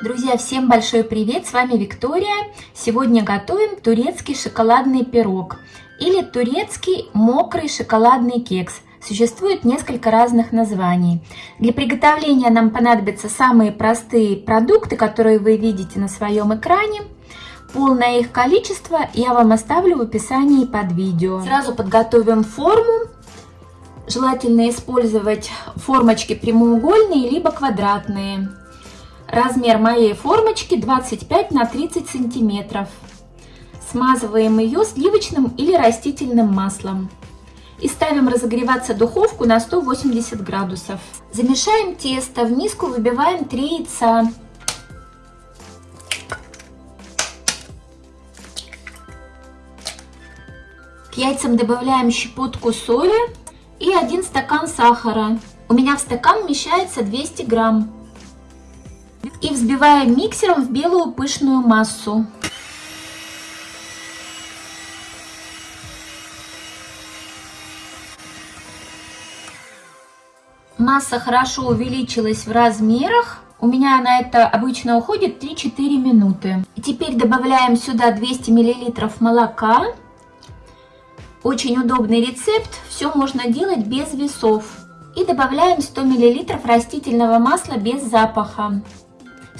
Друзья, всем большой привет! С вами Виктория. Сегодня готовим турецкий шоколадный пирог или турецкий мокрый шоколадный кекс. Существует несколько разных названий. Для приготовления нам понадобятся самые простые продукты, которые вы видите на своем экране. Полное их количество я вам оставлю в описании под видео. Сразу подготовим форму. Желательно использовать формочки прямоугольные либо квадратные. Размер моей формочки 25 на 30 сантиметров. Смазываем ее сливочным или растительным маслом. И ставим разогреваться духовку на 180 градусов. Замешаем тесто, в миску выбиваем 3 яйца. К яйцам добавляем щепотку соли и 1 стакан сахара. У меня в стакан вмещается 200 грамм. И взбиваем миксером в белую пышную массу. Масса хорошо увеличилась в размерах. У меня на это обычно уходит 3-4 минуты. Теперь добавляем сюда 200 мл молока. Очень удобный рецепт. Все можно делать без весов. И добавляем 100 мл растительного масла без запаха.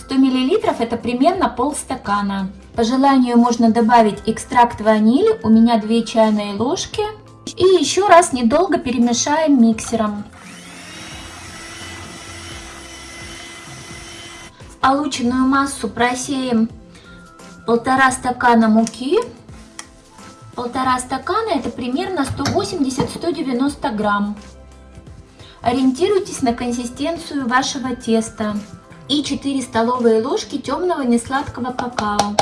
100 мл это примерно полстакана. По желанию можно добавить экстракт ванили, у меня 2 чайные ложки. И еще раз недолго перемешаем миксером. Полученную массу просеем полтора стакана муки. Полтора стакана это примерно 180-190 грамм. Ориентируйтесь на консистенцию вашего теста и 4 столовые ложки темного несладкого какао.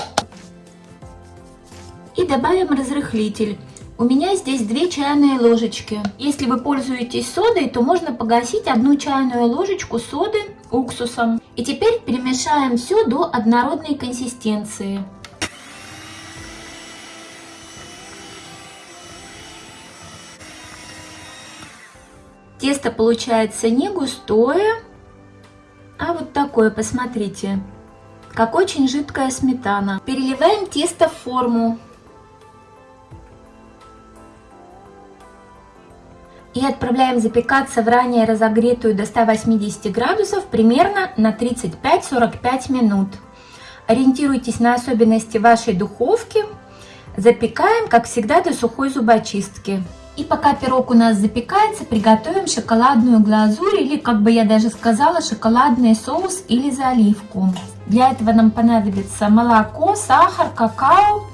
И добавим разрыхлитель. У меня здесь 2 чайные ложечки. Если вы пользуетесь содой, то можно погасить одну чайную ложечку соды уксусом. И теперь перемешаем все до однородной консистенции. Тесто получается не густое, такое, посмотрите, как очень жидкая сметана. Переливаем тесто в форму. И отправляем запекаться в ранее разогретую до 180 градусов примерно на 35-45 минут. Ориентируйтесь на особенности вашей духовки. Запекаем, как всегда, до сухой зубочистки. И пока пирог у нас запекается, приготовим шоколадную глазурь или, как бы я даже сказала, шоколадный соус или заливку. Для этого нам понадобится молоко, сахар, какао.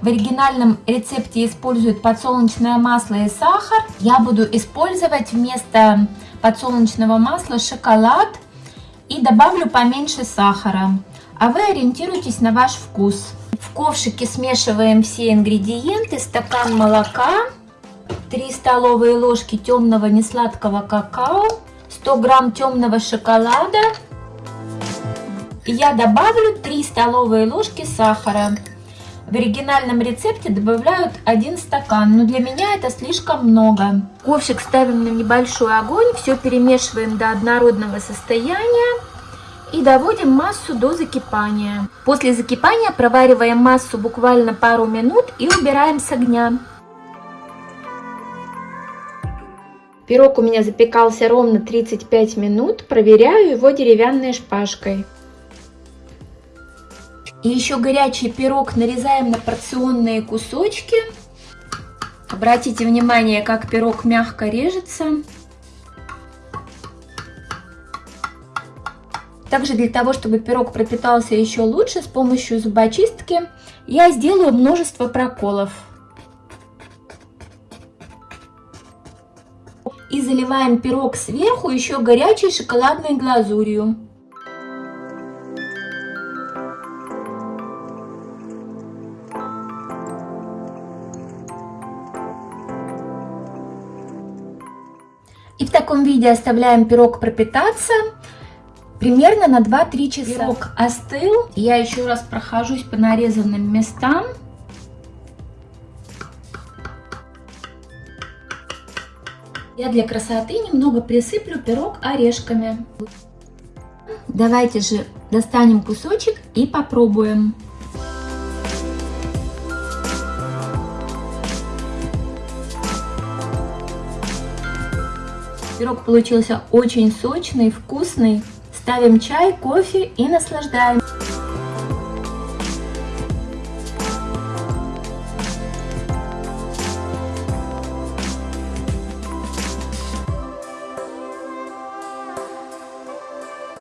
В оригинальном рецепте используют подсолнечное масло и сахар. Я буду использовать вместо подсолнечного масла шоколад и добавлю поменьше сахара. А вы ориентируйтесь на ваш вкус. В ковшике смешиваем все ингредиенты, стакан молока, 3 столовые ложки темного несладкого какао, 100 грамм темного шоколада. Я добавлю 3 столовые ложки сахара. В оригинальном рецепте добавляют 1 стакан, но для меня это слишком много. Ковшик ставим на небольшой огонь, все перемешиваем до однородного состояния и доводим массу до закипания. После закипания провариваем массу буквально пару минут и убираем с огня. Пирог у меня запекался ровно 35 минут. Проверяю его деревянной шпажкой. И еще горячий пирог нарезаем на порционные кусочки. Обратите внимание, как пирог мягко режется. Также для того, чтобы пирог пропитался еще лучше, с помощью зубочистки я сделаю множество проколов. И заливаем пирог сверху еще горячей шоколадной глазурью. И в таком виде оставляем пирог пропитаться примерно на 2-3 часа. Пирог остыл. Я еще раз прохожусь по нарезанным местам. Я для красоты немного присыплю пирог орешками. Давайте же достанем кусочек и попробуем. Пирог получился очень сочный, вкусный. Ставим чай, кофе и наслаждаемся.